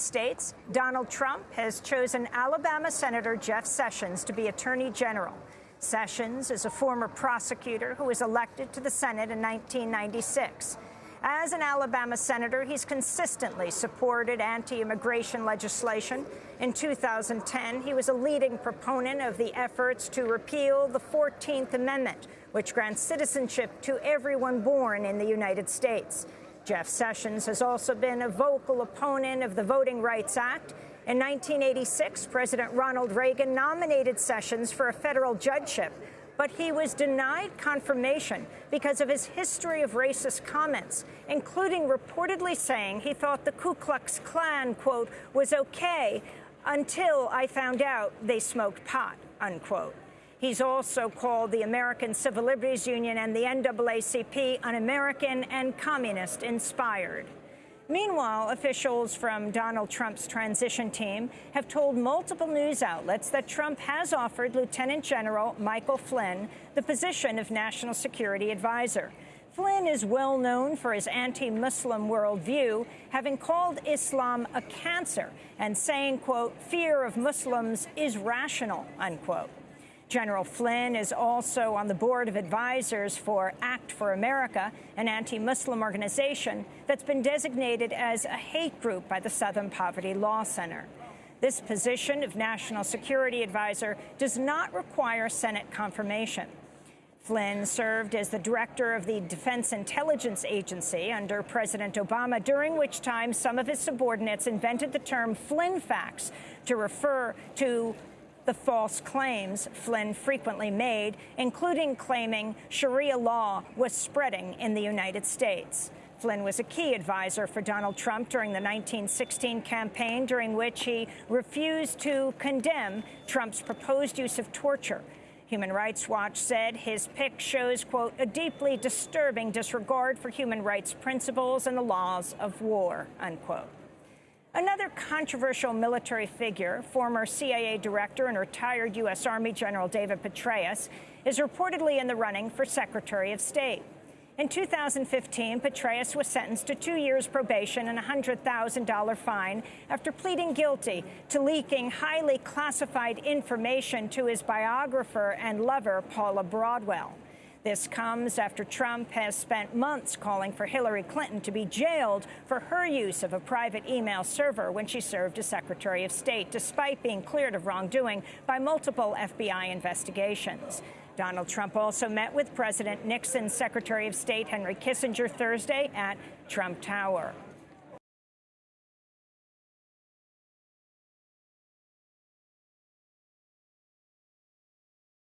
States, Donald Trump has chosen Alabama Senator Jeff Sessions to be Attorney General. Sessions is a former prosecutor who was elected to the Senate in 1996. As an Alabama senator, he's consistently supported anti-immigration legislation. In 2010, he was a leading proponent of the efforts to repeal the 14th Amendment, which grants citizenship to everyone born in the United States. Jeff Sessions has also been a vocal opponent of the Voting Rights Act. In 1986, President Ronald Reagan nominated Sessions for a federal judgeship, but he was denied confirmation because of his history of racist comments, including reportedly saying he thought the Ku Klux Klan, quote, was okay until I found out they smoked pot, unquote. He's also called the American Civil Liberties Union and the NAACP un-American and communist-inspired. Meanwhile, officials from Donald Trump's transition team have told multiple news outlets that Trump has offered Lieutenant General Michael Flynn the position of National Security Advisor. Flynn is well known for his anti-Muslim worldview, having called Islam a cancer and saying, quote, fear of Muslims is rational, unquote. General Flynn is also on the board of advisors for Act for America, an anti-Muslim organization that's been designated as a hate group by the Southern Poverty Law Center. This position of National Security Advisor does not require Senate confirmation. Flynn served as the director of the Defense Intelligence Agency under President Obama, during which time some of his subordinates invented the term Flynn facts to refer to the false claims Flynn frequently made, including claiming Sharia law was spreading in the United States. Flynn was a key advisor for Donald Trump during the 1916 campaign, during which he refused to condemn Trump's proposed use of torture. Human Rights Watch said his pick shows, quote, a deeply disturbing disregard for human rights principles and the laws of war, unquote. Another controversial military figure, former CIA director and retired U.S. Army General David Petraeus, is reportedly in the running for Secretary of State. In 2015, Petraeus was sentenced to two years probation and a $100,000 fine after pleading guilty to leaking highly classified information to his biographer and lover, Paula Broadwell. This comes after Trump has spent months calling for Hillary Clinton to be jailed for her use of a private email server when she served as Secretary of State, despite being cleared of wrongdoing by multiple FBI investigations. Donald Trump also met with President Nixon's Secretary of State Henry Kissinger Thursday at Trump Tower.